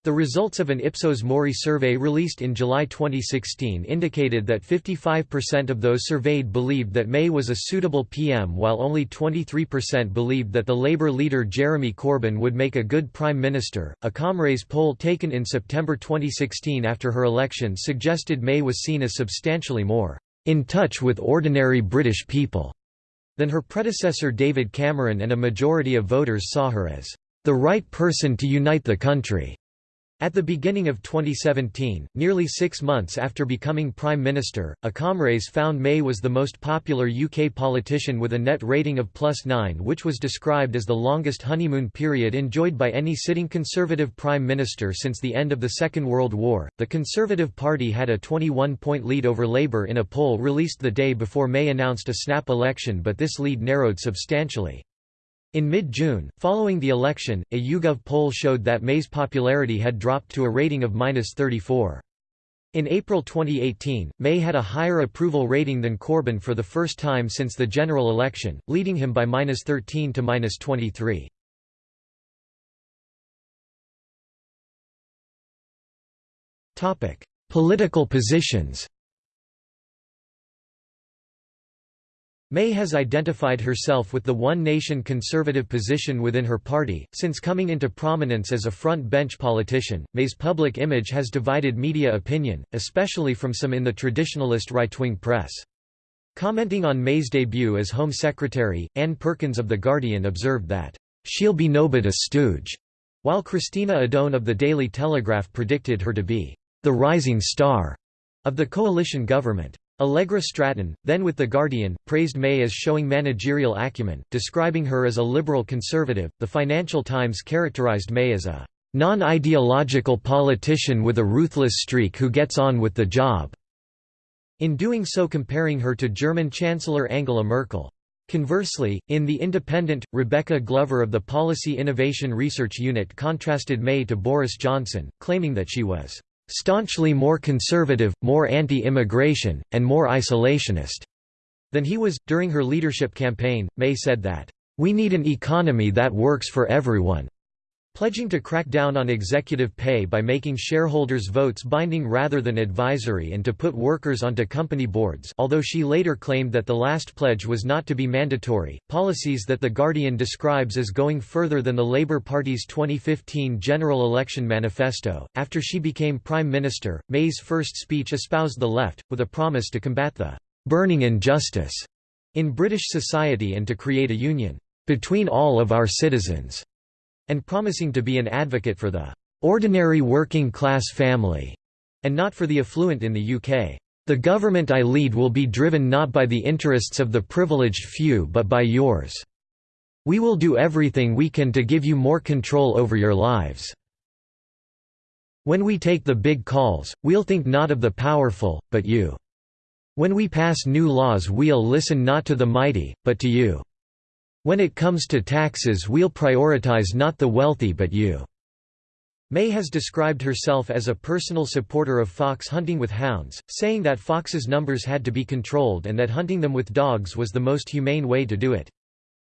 The results of an Ipsos Mori survey released in July 2016 indicated that 55% of those surveyed believed that May was a suitable PM while only 23% believed that the Labour leader Jeremy Corbyn would make a good Prime Minister. A ComRes poll taken in September 2016 after her election suggested May was seen as substantially more in touch with ordinary British people than her predecessor David Cameron and a majority of voters saw her as the right person to unite the country. At the beginning of 2017, nearly six months after becoming Prime Minister, a ComRes found May was the most popular UK politician with a net rating of plus 9 which was described as the longest honeymoon period enjoyed by any sitting Conservative Prime Minister since the end of the Second World War. The Conservative Party had a 21-point lead over Labour in a poll released the day before May announced a snap election but this lead narrowed substantially. In mid-June, following the election, a YouGov poll showed that May's popularity had dropped to a rating of -34. In April 2018, May had a higher approval rating than Corbyn for the first time since the general election, leading him by -13 to -23. Topic: Political positions May has identified herself with the One Nation conservative position within her party. Since coming into prominence as a front bench politician, May's public image has divided media opinion, especially from some in the traditionalist right wing press. Commenting on May's debut as Home Secretary, Anne Perkins of The Guardian observed that, She'll be nobbut a stooge, while Christina Odone of The Daily Telegraph predicted her to be the rising star of the coalition government. Allegra Stratton, then with The Guardian, praised May as showing managerial acumen, describing her as a liberal conservative. The Financial Times characterized May as a non-ideological politician with a ruthless streak who gets on with the job, in doing so comparing her to German Chancellor Angela Merkel. Conversely, in The Independent, Rebecca Glover of the Policy Innovation Research Unit contrasted May to Boris Johnson, claiming that she was staunchly more conservative, more anti-immigration, and more isolationist than he was. During her leadership campaign, May said that, "...we need an economy that works for everyone pledging to crack down on executive pay by making shareholders' votes binding rather than advisory and to put workers onto company boards although she later claimed that the last pledge was not to be mandatory, policies that The Guardian describes as going further than the Labour Party's 2015 general election manifesto. After she became Prime Minister, May's first speech espoused the left, with a promise to combat the burning injustice in British society and to create a union between all of our citizens and promising to be an advocate for the ordinary working class family, and not for the affluent in the UK. The government I lead will be driven not by the interests of the privileged few but by yours. We will do everything we can to give you more control over your lives. When we take the big calls, we'll think not of the powerful, but you. When we pass new laws we'll listen not to the mighty, but to you. When it comes to taxes we'll prioritize not the wealthy but you." May has described herself as a personal supporter of fox hunting with hounds, saying that foxes' numbers had to be controlled and that hunting them with dogs was the most humane way to do it.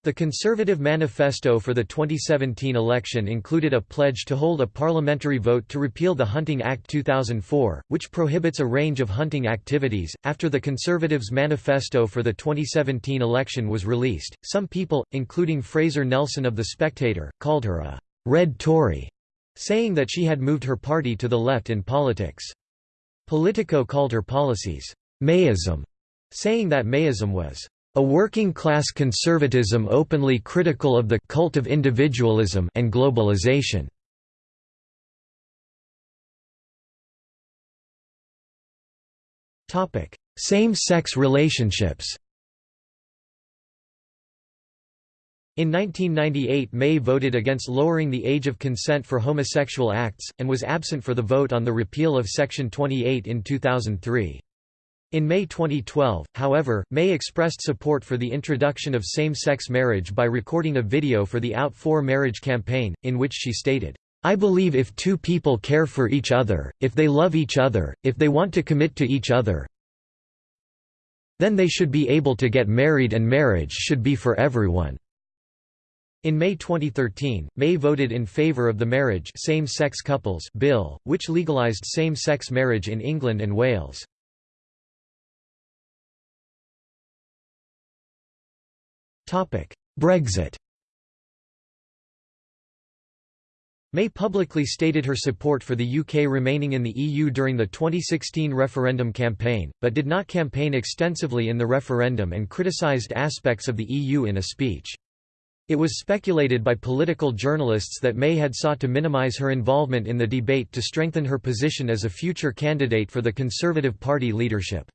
The Conservative manifesto for the 2017 election included a pledge to hold a parliamentary vote to repeal the Hunting Act 2004, which prohibits a range of hunting activities. After the Conservatives' manifesto for the 2017 election was released, some people, including Fraser Nelson of The Spectator, called her a red Tory, saying that she had moved her party to the left in politics. Politico called her policies Mayism, saying that Mayism was a working-class conservatism openly critical of the cult of individualism and globalization. Topic: Same-sex relationships In 1998 May voted against lowering the age of consent for homosexual acts, and was absent for the vote on the repeal of Section 28 in 2003. In May 2012, however, May expressed support for the introduction of same-sex marriage by recording a video for the Out for Marriage campaign, in which she stated, I believe if two people care for each other, if they love each other, if they want to commit to each other, then they should be able to get married and marriage should be for everyone. In May 2013, May voted in favour of the Marriage Same-Sex Couples Bill, which legalised same-sex marriage in England and Wales. Brexit May publicly stated her support for the UK remaining in the EU during the 2016 referendum campaign, but did not campaign extensively in the referendum and criticised aspects of the EU in a speech. It was speculated by political journalists that May had sought to minimise her involvement in the debate to strengthen her position as a future candidate for the Conservative Party leadership.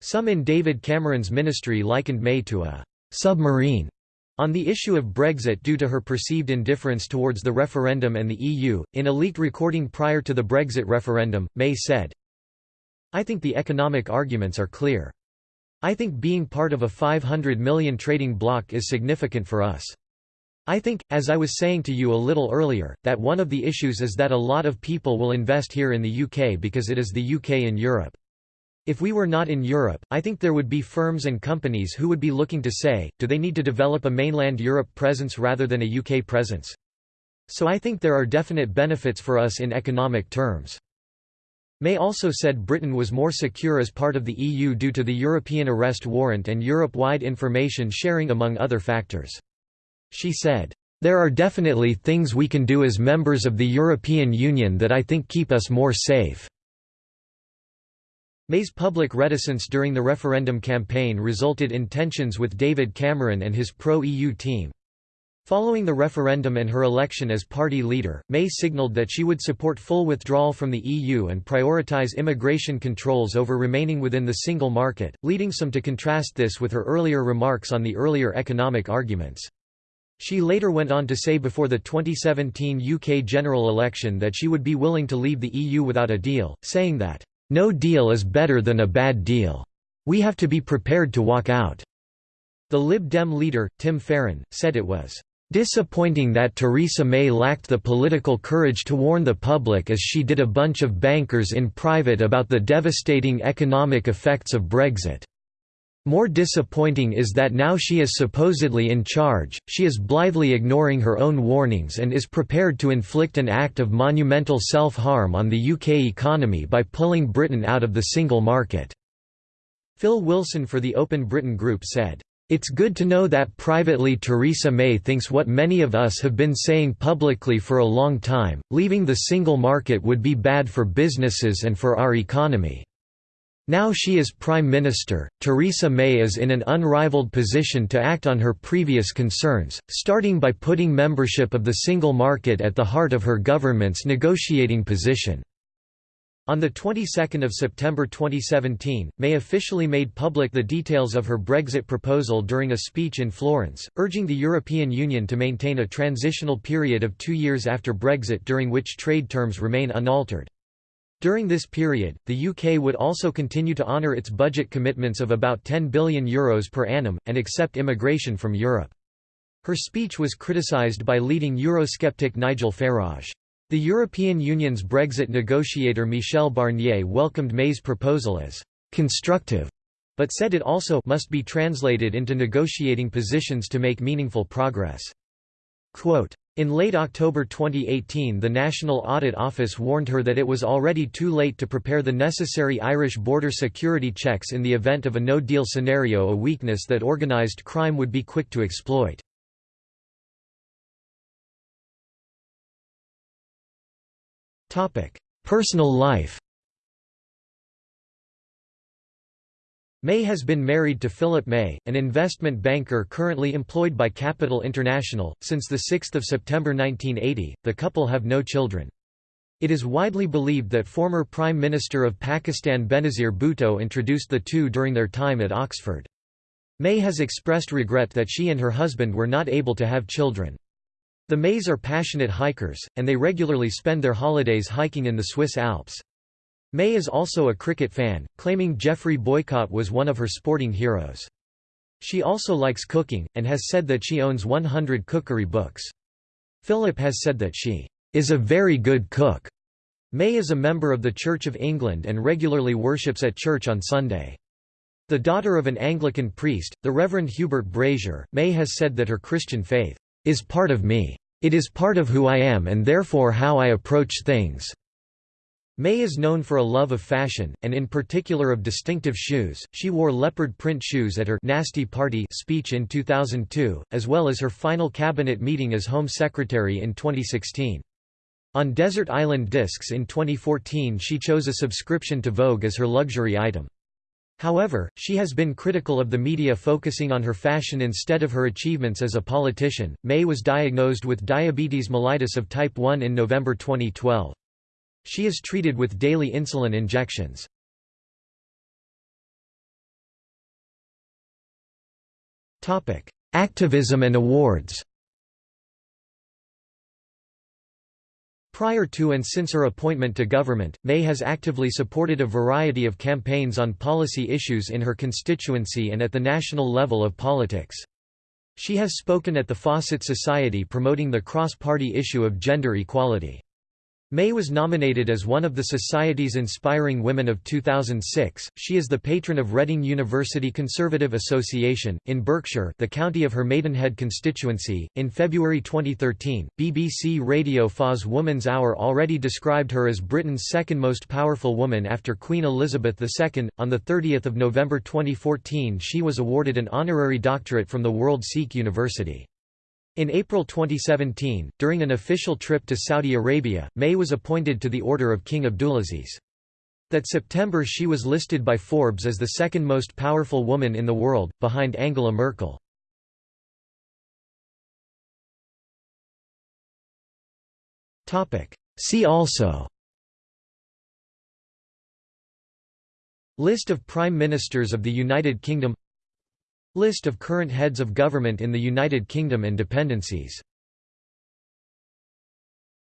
Some in David Cameron's ministry likened May to a «submarine» on the issue of Brexit due to her perceived indifference towards the referendum and the EU. In a leaked recording prior to the Brexit referendum, May said, I think the economic arguments are clear. I think being part of a 500 million trading bloc is significant for us. I think, as I was saying to you a little earlier, that one of the issues is that a lot of people will invest here in the UK because it is the UK in Europe. If we were not in Europe, I think there would be firms and companies who would be looking to say, do they need to develop a mainland Europe presence rather than a UK presence? So I think there are definite benefits for us in economic terms. May also said Britain was more secure as part of the EU due to the European arrest warrant and Europe-wide information sharing among other factors. She said, "...there are definitely things we can do as members of the European Union that I think keep us more safe." May's public reticence during the referendum campaign resulted in tensions with David Cameron and his pro-EU team. Following the referendum and her election as party leader, May signalled that she would support full withdrawal from the EU and prioritise immigration controls over remaining within the single market, leading some to contrast this with her earlier remarks on the earlier economic arguments. She later went on to say before the 2017 UK general election that she would be willing to leave the EU without a deal, saying that, "...no deal is better than a bad deal. We have to be prepared to walk out." The Lib Dem leader, Tim Farron, said it was Disappointing that Theresa May lacked the political courage to warn the public as she did a bunch of bankers in private about the devastating economic effects of Brexit. More disappointing is that now she is supposedly in charge, she is blithely ignoring her own warnings and is prepared to inflict an act of monumental self-harm on the UK economy by pulling Britain out of the single market." Phil Wilson for the Open Britain Group said, it's good to know that privately Theresa May thinks what many of us have been saying publicly for a long time, leaving the single market would be bad for businesses and for our economy. Now she is Prime Minister, Theresa May is in an unrivaled position to act on her previous concerns, starting by putting membership of the single market at the heart of her government's negotiating position. On the 22nd of September 2017, May officially made public the details of her Brexit proposal during a speech in Florence, urging the European Union to maintain a transitional period of two years after Brexit during which trade terms remain unaltered. During this period, the UK would also continue to honour its budget commitments of about €10 billion Euros per annum, and accept immigration from Europe. Her speech was criticised by leading Eurosceptic Nigel Farage. The European Union's Brexit negotiator Michel Barnier welcomed May's proposal as «constructive», but said it also must be translated into negotiating positions to make meaningful progress. Quote, in late October 2018 the National Audit Office warned her that it was already too late to prepare the necessary Irish border security checks in the event of a no-deal scenario a weakness that organised crime would be quick to exploit. Personal life May has been married to Philip May, an investment banker currently employed by Capital International. Since 6 September 1980, the couple have no children. It is widely believed that former Prime Minister of Pakistan Benazir Bhutto introduced the two during their time at Oxford. May has expressed regret that she and her husband were not able to have children. The Mays are passionate hikers, and they regularly spend their holidays hiking in the Swiss Alps. May is also a cricket fan, claiming Geoffrey Boycott was one of her sporting heroes. She also likes cooking, and has said that she owns 100 cookery books. Philip has said that she is a very good cook. May is a member of the Church of England and regularly worships at church on Sunday. The daughter of an Anglican priest, the Reverend Hubert Brazier, May has said that her Christian faith, "...is part of me. It is part of who I am and therefore how I approach things." May is known for a love of fashion, and in particular of distinctive shoes. She wore leopard print shoes at her Nasty Party speech in 2002, as well as her final cabinet meeting as Home Secretary in 2016. On Desert Island Discs in 2014 she chose a subscription to Vogue as her luxury item. However, she has been critical of the media focusing on her fashion instead of her achievements as a politician. May was diagnosed with diabetes mellitus of type 1 in November 2012. She is treated with daily insulin injections. Activism and awards. Prior to and since her appointment to government, May has actively supported a variety of campaigns on policy issues in her constituency and at the national level of politics. She has spoken at the Fawcett Society promoting the cross-party issue of gender equality. May was nominated as one of the Society's Inspiring Women of 2006. She is the patron of Reading University Conservative Association, in Berkshire, the county of her Maidenhead constituency. In February 2013, BBC Radio 4's Woman's Hour already described her as Britain's second most powerful woman after Queen Elizabeth II. On 30 November 2014, she was awarded an honorary doctorate from the World Sikh University. In April 2017, during an official trip to Saudi Arabia, May was appointed to the Order of King Abdulaziz. That September she was listed by Forbes as the second most powerful woman in the world, behind Angela Merkel. See also List of Prime Ministers of the United Kingdom List of current heads of government in the United Kingdom and dependencies